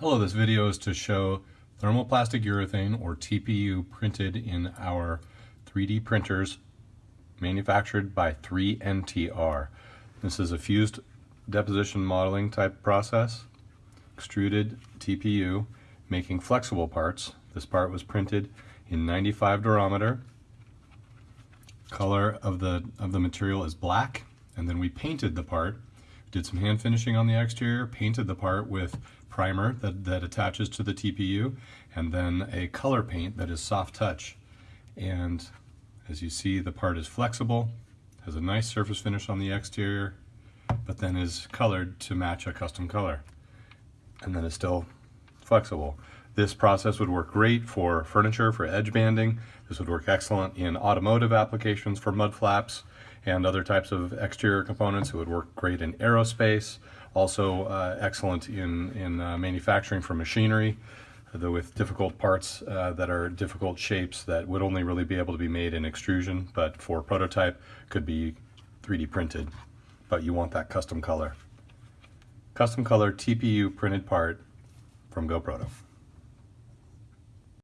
Hello, this video is to show thermoplastic urethane or TPU printed in our 3D printers manufactured by 3NTR. This is a fused deposition modeling type process, extruded TPU, making flexible parts. This part was printed in 95 durometer. Color of the, of the material is black, and then we painted the part did some hand finishing on the exterior, painted the part with primer that, that attaches to the TPU, and then a color paint that is soft touch. And as you see, the part is flexible, has a nice surface finish on the exterior, but then is colored to match a custom color. And then it's still flexible. This process would work great for furniture, for edge banding. This would work excellent in automotive applications for mud flaps and other types of exterior components. It would work great in aerospace, also uh, excellent in, in uh, manufacturing for machinery, though with difficult parts uh, that are difficult shapes that would only really be able to be made in extrusion, but for prototype could be 3D printed, but you want that custom color. Custom color TPU printed part from GoProto.